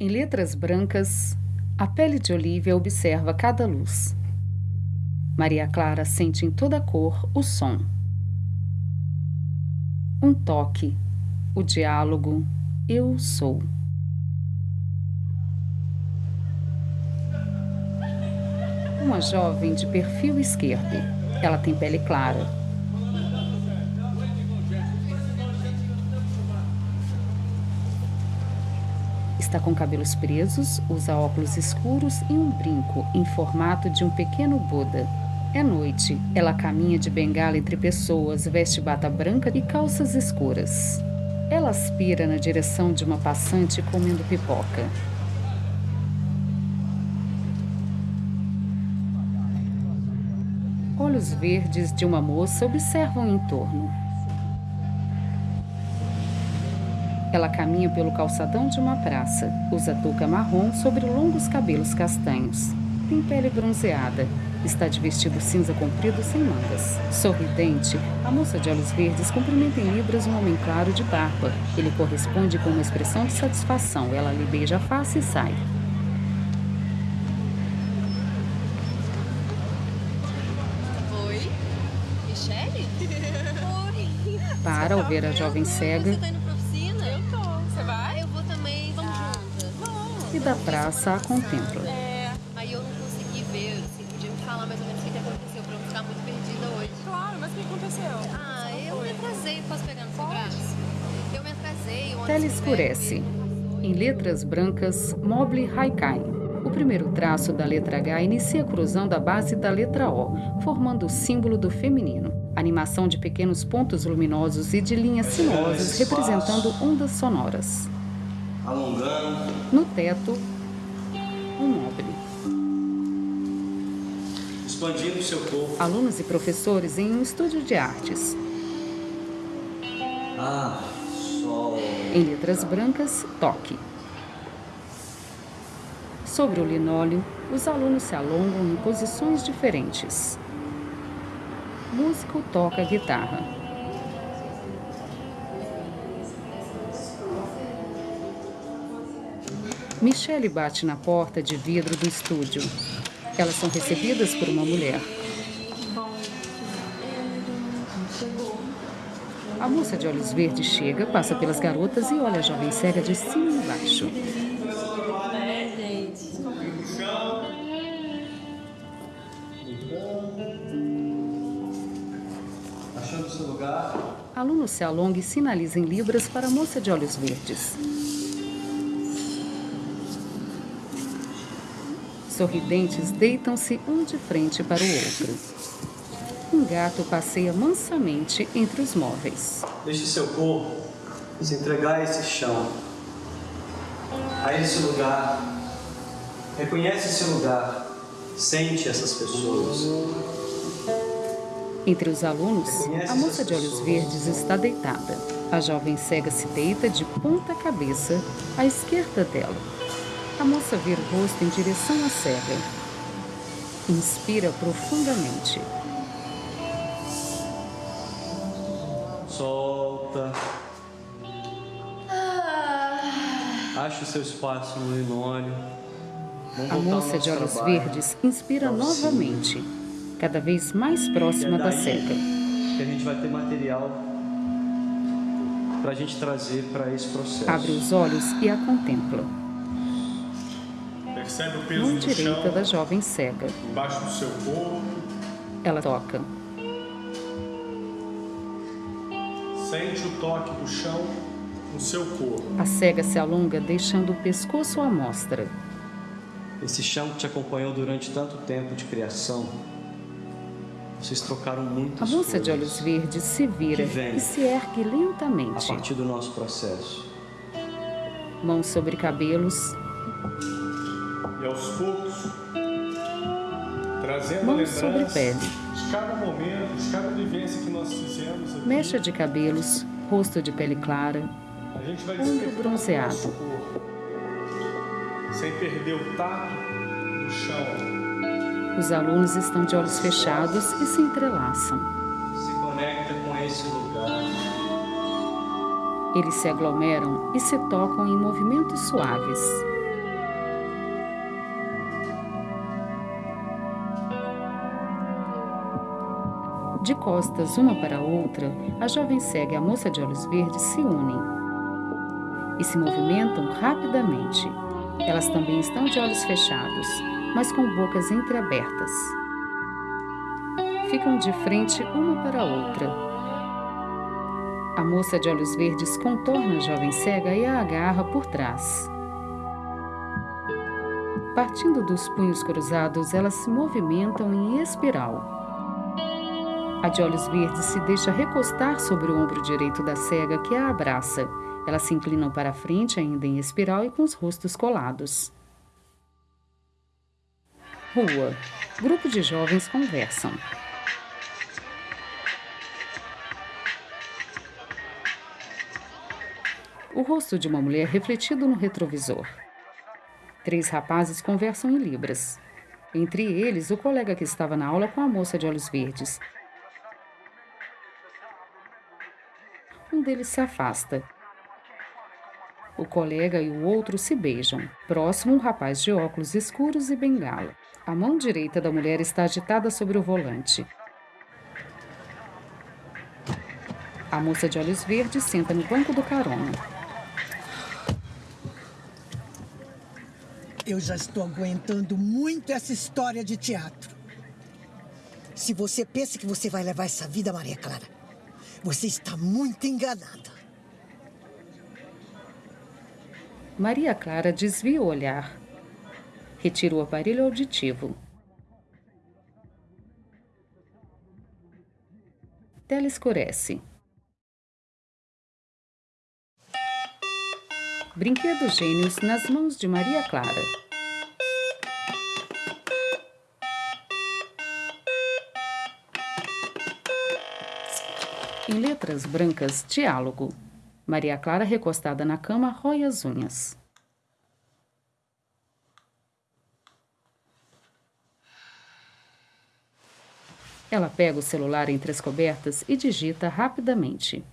Em letras brancas, a pele de Olivia observa cada luz. Maria Clara sente em toda cor o som. Um toque, o diálogo, eu sou. Uma jovem de perfil esquerdo. Ela tem pele clara. Está com cabelos presos, usa óculos escuros e um brinco em formato de um pequeno Buda. É noite. Ela caminha de bengala entre pessoas, veste bata branca e calças escuras. Ela aspira na direção de uma passante comendo pipoca. Olhos verdes de uma moça observam em torno. Ela caminha pelo calçadão de uma praça. Usa touca marrom sobre longos cabelos castanhos. Tem pele bronzeada. Está de vestido cinza comprido sem mangas. Sorridente, a moça de olhos verdes cumprimenta em libras um homem claro de barba. Ele corresponde com uma expressão de satisfação. Ela lhe beija a face e sai. Oi? Michele? Oi. Para ao ver a jovem cega e da praça a contempla. É, Aí eu não consegui ver, assim, podia me falar mais ou menos o que que aconteceu pra eu não ficar muito perdida hoje. claro, mas o que aconteceu? Ah, eu me atrasei. Posso pegar no seu braço? Eu me atrasei. o Tela escurece. Em letras brancas, Mobley Haikai. O primeiro traço da letra H inicia cruzando a base da letra O, formando o símbolo do feminino. Animação de pequenos pontos luminosos e de linhas sinuosas representando ondas sonoras. Alongando, No teto, um Mobley. expandindo o seu corpo. Alunos e professores em um estúdio de artes. Ah, sol. Em letras brancas, toque. Sobre o linóleo, os alunos se alongam em posições diferentes. Músico toca guitarra. Michelle bate na porta de vidro do estúdio. Elas são recebidas por uma mulher. A moça de olhos verdes chega, passa pelas garotas e olha a jovem cega de cima e baixo. Achando seu lugar. Aluno se alonga e sinaliza em libras para a moça de olhos verdes. Sorridentes deitam-se um de frente para o outro. Um gato passeia mansamente entre os móveis. Deixe seu corpo se entregar a esse chão, a esse lugar. Reconhece esse lugar. Sente essas pessoas. Entre os alunos, a moça de olhos verdes está deitada. A jovem cega se deita de ponta cabeça à esquerda dela. A moça vira o rosto em direção à cega. Inspira profundamente. Solta. Ache o seu espaço no linóleo. A moça de olhos trabalho. verdes inspira oficina. novamente, cada vez mais próxima é da cega. Que a gente vai ter material para a gente trazer para esse processo. Abre os olhos e a contempla. Percebe o peso Mão do direita chão da jovem cega. embaixo do seu corpo. Ela toca. Sente o toque do chão no seu corpo. A cega se alonga, deixando o pescoço à mostra. Esse chão que te acompanhou durante tanto tempo de criação, vocês trocaram muitas A moça de olhos verdes se vira e se ergue a lentamente. partir do nosso processo. Mãos sobre cabelos, E aos poucos, trazendo a mãos sobre lembrança pele. de cada momento, de cada vivência que nós fizemos aqui. Mecha de cabelos, rosto de pele clara, A gente vai ombro bronzeado. corpo, sem perder o tato do chão. Os alunos estão de olhos fechados e se entrelaçam. Se conecta com esse lugar. Eles se aglomeram e se tocam em movimentos suaves. De costas uma para a outra, a jovem cega e a moça de olhos verdes se unem e se movimentam rapidamente. Elas também estão de olhos fechados, mas com bocas entreabertas. Ficam de frente uma para a outra. A moça de olhos verdes contorna a jovem cega e a agarra por trás. Partindo dos punhos cruzados, elas se movimentam em espiral. A de olhos verdes se deixa recostar sobre o ombro direito da cega que a abraça. Elas se inclinam para a frente, ainda em espiral e com os rostos colados. Rua. Grupo de jovens conversam. O rosto de uma mulher refletido no retrovisor. Três rapazes conversam em libras. Entre eles, o colega que estava na aula com a moça de olhos verdes. Um deles se afasta. O colega e o outro se beijam. Próximo, um rapaz de óculos escuros e bengala. A mão direita da mulher está agitada sobre o volante. A moça de olhos verdes senta no banco do carona. Eu já estou aguentando muito essa história de teatro. Se você pensa que você vai levar essa vida, Maria Clara, você está muito enganada. Maria Clara desvia o olhar. Retira o aparelho auditivo. Tela escurece. Brinquedos Gênios nas mãos de Maria Clara. Em letras brancas, diálogo. Maria Clara, recostada na cama, rói as unhas. Ela pega o celular entre as cobertas e digita rapidamente.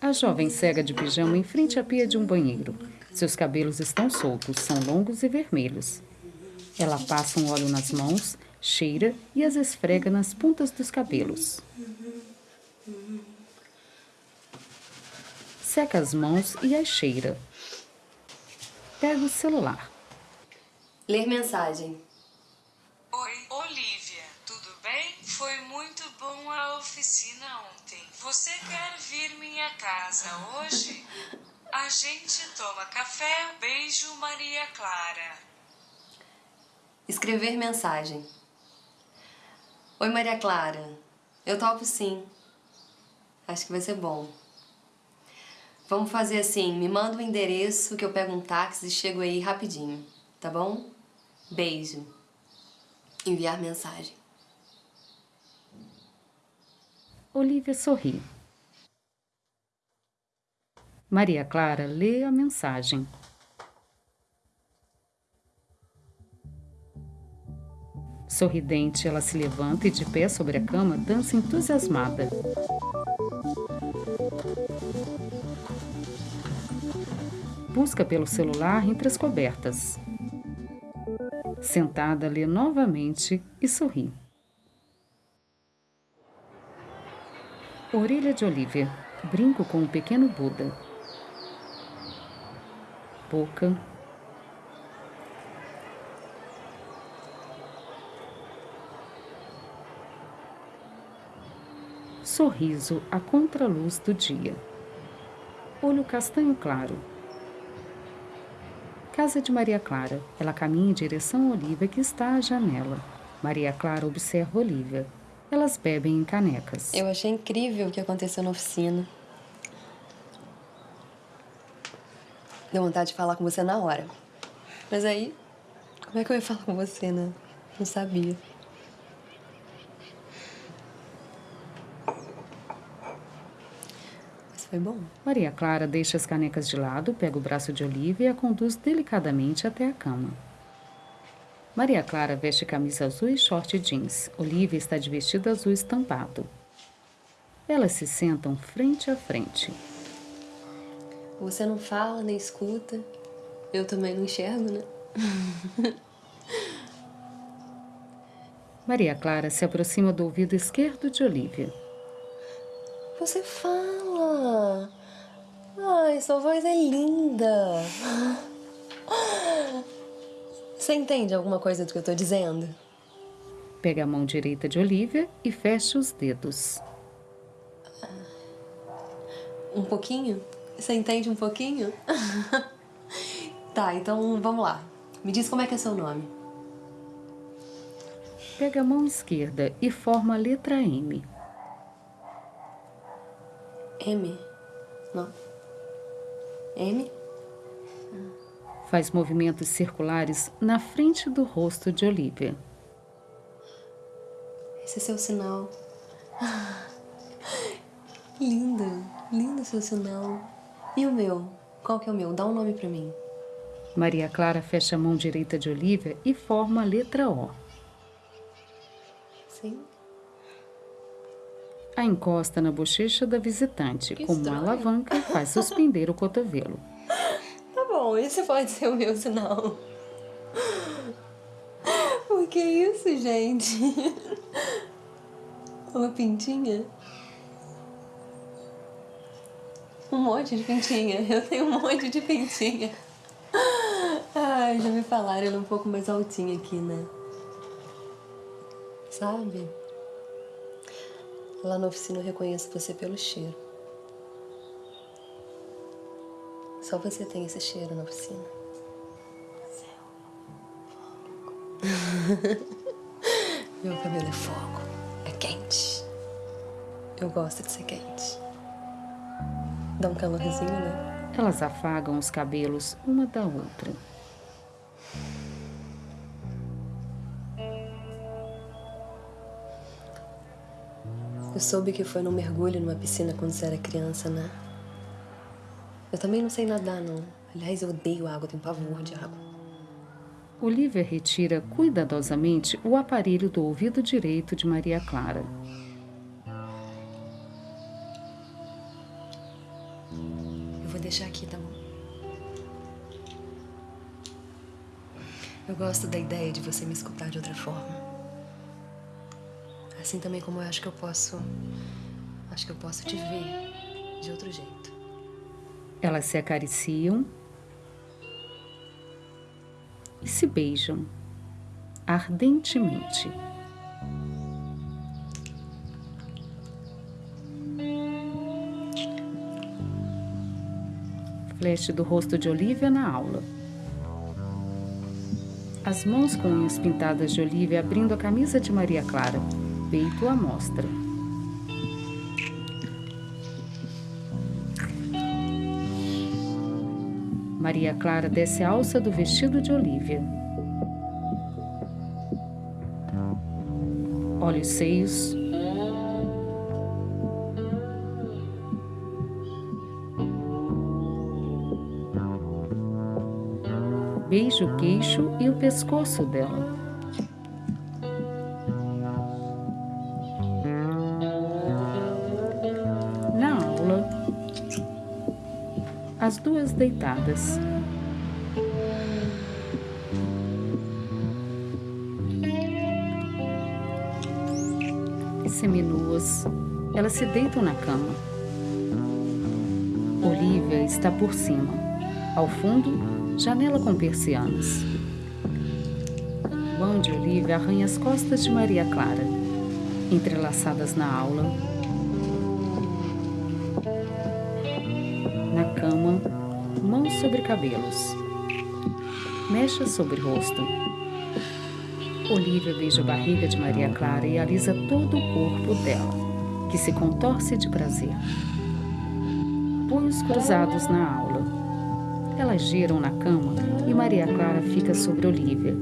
A jovem cega de pijama em frente à pia de um banheiro. Seus cabelos estão soltos, são longos e vermelhos. Ela passa um óleo nas mãos, cheira e as esfrega nas pontas dos cabelos. Seca as mãos e as cheira. Pega o celular. Ler mensagem. Oi, Olivia, tudo bem? Foi muito bom a oficina ontem. Você quer vir minha casa hoje? A gente toma café. Beijo, Maria Clara. Escrever mensagem. Oi, Maria Clara. Eu topo sim. Acho que vai ser bom. Vamos fazer assim, me manda o um endereço que eu pego um táxi e chego aí rapidinho, tá bom? Beijo. Enviar mensagem. Olivia sorri. Maria Clara lê a mensagem. Sorridente, ela se levanta e, de pé sobre a cama, dança entusiasmada. Busca pelo celular entre as cobertas. Sentada, lê novamente e sorri. Orelha de Olivia. Brinco com um pequeno Buda. Boca. Sorriso à contraluz do dia. Olho castanho claro. Casa de Maria Clara. Ela caminha em direção a Olivia, que está à janela. Maria Clara observa Olivia. Elas bebem em canecas. Eu achei incrível o que aconteceu na oficina. Deu vontade de falar com você na hora. Mas aí, como é que eu ia falar com você, né? Não sabia. Foi bom. Maria Clara deixa as canecas de lado, pega o braço de Olivia e a conduz delicadamente até a cama. Maria Clara veste camisa azul e short jeans. Olivia está de vestido azul estampado. Elas se sentam frente a frente. Você não fala nem escuta. Eu também não enxergo, né? Maria Clara se aproxima do ouvido esquerdo de Olivia. Você fala. Ai, sua voz é linda. Você entende alguma coisa do que eu tô dizendo? Pega a mão direita de Olivia e fecha os dedos. Um pouquinho? Você entende um pouquinho? tá, então vamos lá. Me diz como é que é seu nome. Pega a mão esquerda e forma a letra M. M? Não. M? Faz movimentos circulares na frente do rosto de Olivia. Esse é seu sinal. Lindo, lindo seu sinal. E o meu? Qual que é o meu? Dá um nome pra mim. Maria Clara fecha a mão direita de Olivia e forma a letra O. Sim? A encosta na bochecha da visitante, Que como uma alavanca, e faz suspender o cotovelo. Tá bom, esse pode ser o meu sinal. O que é isso, gente? Uma pintinha? Um monte de pintinha. Eu tenho um monte de pintinha. Ai, já me falaram, ela é um pouco mais altinha aqui, né? Sabe? Lá na oficina eu reconheço você pelo cheiro. Só você tem esse cheiro na oficina. Meu cabelo é fogo. É quente. Eu gosto de ser quente. Dá um calorzinho, né? Elas afagam os cabelos uma da outra. Eu soube que foi num mergulho numa piscina quando você era criança, né? Eu também não sei nadar, não. Aliás, eu odeio água, tenho pavor de água. Olivia retira cuidadosamente o aparelho do ouvido direito de Maria Clara. Eu vou deixar aqui, tá bom? Eu gosto da ideia de você me escutar de outra forma. Assim também como eu acho que eu posso. Acho que eu posso te ver de outro jeito. Elas se acariciam e se beijam ardentemente. Flash do rosto de Olivia na aula. As mãos com unhas pintadas de Olivia abrindo a camisa de Maria Clara, peito à mostra. Maria Clara desce a alça do vestido de Olivia. Olha os seios. Beija o queixo e o pescoço dela. Deitadas. Seminuas, elas se deitam na cama. Olivia está por cima. Ao fundo, janela com persianas. Mão de Olivia arranha as costas de Maria Clara, entrelaçadas na aula. Mãos sobre cabelos. Mecha sobre rosto. Olivia beija a barriga de Maria Clara e alisa todo o corpo dela, que se contorce de prazer. Punhos cruzados na aula. Elas giram na cama e Maria Clara fica sobre Olivia.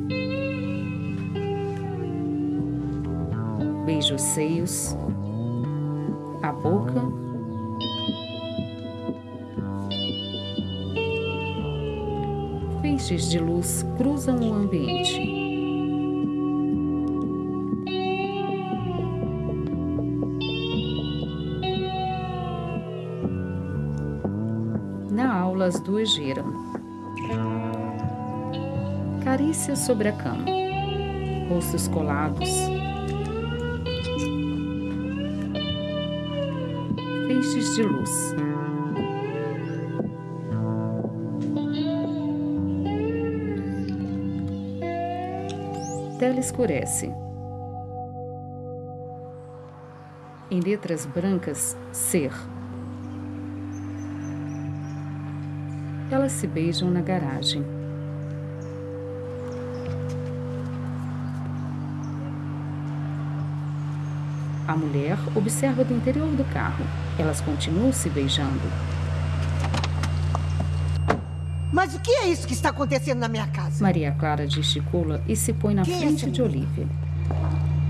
Beija os seios, a boca Feixes de luz cruzam o ambiente. Na aula, as duas giram. Carícias sobre a cama. Rostos colados. Feixes de luz. Tela escurece. Em letras brancas, ser. Elas se beijam na garagem. A mulher observa do interior do carro. Elas continuam se beijando. Mas o que é isso que está acontecendo na minha casa? Maria Clara gesticula e se põe na Quem é frente essa de? Olivia.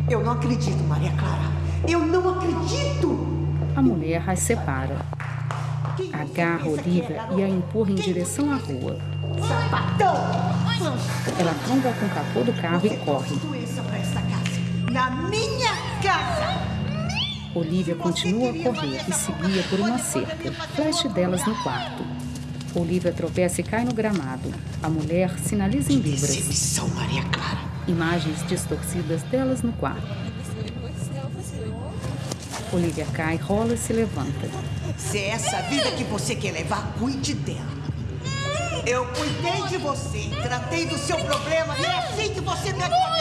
Eu não acredito, Maria Clara. Eu não acredito! A mulher as separa. Quem você Agarra é, Olivia garota? e a empurra em Quem direção à rua. Sapatão! Ela tromba com o capô do carro Você e corre. Na minha casa! Olivia continua a correr e se guia por uma cerca. Flash delas no quarto. Olivia tropeça e cai no gramado. A mulher sinaliza em libras. Decepção, Maria Clara. Imagens distorcidas delas no quarto. Olivia cai, rola e se levanta. Se é essa vida que você quer levar, cuide dela. Eu cuidei de você, tratei do seu problema e é assim que você me agradece.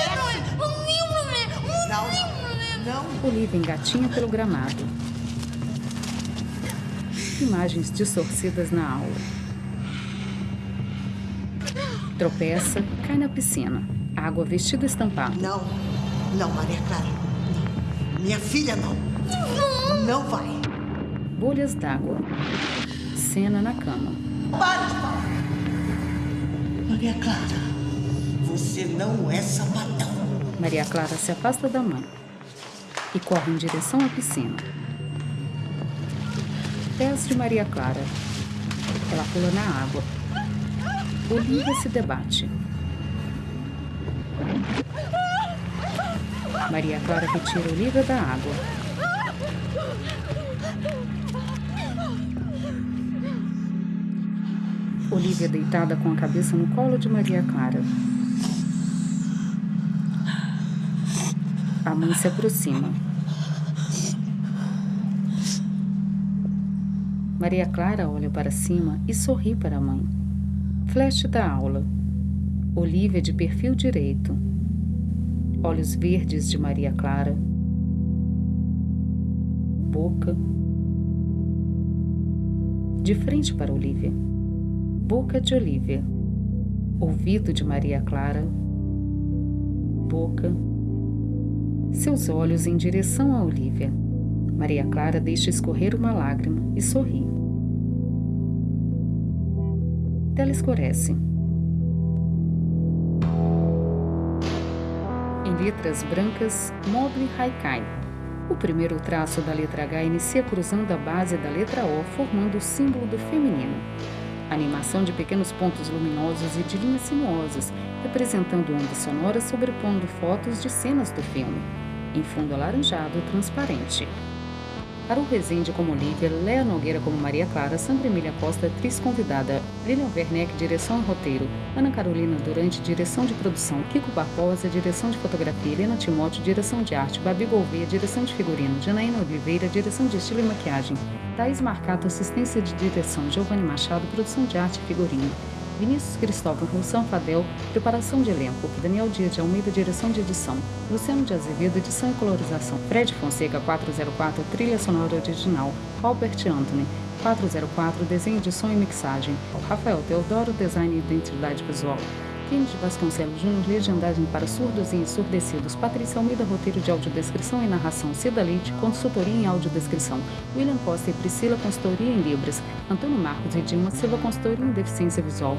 Não, não, não. Olivia engatinha pelo gramado. Imagens distorcidas na aula. Tropeça, cai na piscina. Água vestido estampado. Não, não, Maria Clara. Não. Minha filha não. Não vai. Bolhas d'água. Cena na cama. Para de falar. Maria Clara, você não é sapatão. Maria Clara se afasta da mãe e corre em direção à piscina. Pés de Maria Clara. Ela pula na água. Olivia se debate. Maria Clara retira Olivia da água. Olivia deitada com a cabeça no colo de Maria Clara. A mãe se aproxima. Maria Clara olha para cima e sorri para a mãe. Flash da aula. Olivia de perfil direito. Olhos verdes de Maria Clara. Boca. De frente para Olivia. Boca de Olivia. Ouvido de Maria Clara. Boca. Seus olhos em direção a Olivia. Maria Clara deixa escorrer uma lágrima e sorri. Tela escurece. Em letras brancas, Mobile Haikai. O primeiro traço da letra H inicia cruzando a base da letra O, formando o símbolo do feminino. Animação de pequenos pontos luminosos e de linhas sinuosas, representando ondas sonoras sobrepondo fotos de cenas do filme, em fundo alaranjado transparente. Haru Rezende como Olivia, Léa Nogueira como Maria Clara, Sandra Emília Costa, atriz convidada, Lilian Werneck, direção e roteiro, Ana Carolina Durante, direção de produção, Kiko Barbosa, direção de fotografia, Helena Timóteo, direção de arte, Babi Gouveia, direção de figurino, Janaína Oliveira, direção de estilo e maquiagem, Thaís Marcato, assistência de direção, Giovanni Machado, produção de arte e figurino, Vinícius Cristóvão Russão Fadel, preparação de elenco, Daniel Dias de Almeida, direção de edição, Luciano de Azevedo, edição e colorização, Fred Fonseca 404, trilha sonora original, Albert Anthony 404, desenho, edição e mixagem, Rafael Teodoro, design e identidade visual, Kennedy Vasconcelos Júnior, legendagem para surdos e ensurdecidos, Patrícia Almeida, roteiro de audiodescrição e narração, Cida Leite, consultoria em audiodescrição, William Costa e Priscila, consultoria em Libras, Antônio Marcos e Dilma Silva, consultoria em deficiência visual,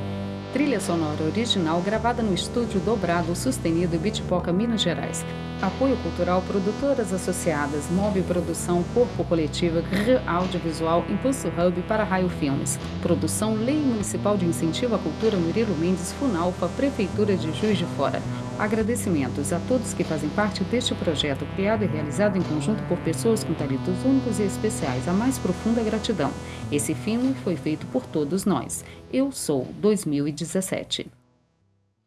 Trilha sonora original gravada no estúdio Dobrado Sustenido Bitpoca, Minas Gerais. Apoio cultural Produtoras Associadas, Mob Produção, Corpo Coletiva, GR Audiovisual, Impulso Hub para Raio Filmes. Produção Lei Municipal de Incentivo à Cultura Murilo Mendes, Funalfa, Prefeitura de Juiz de Fora. Agradecimentos a todos que fazem parte deste projeto criado e realizado em conjunto por pessoas com talentos únicos e especiais. A mais profunda gratidão. Esse filme foi feito por todos nós. Eu sou 2017.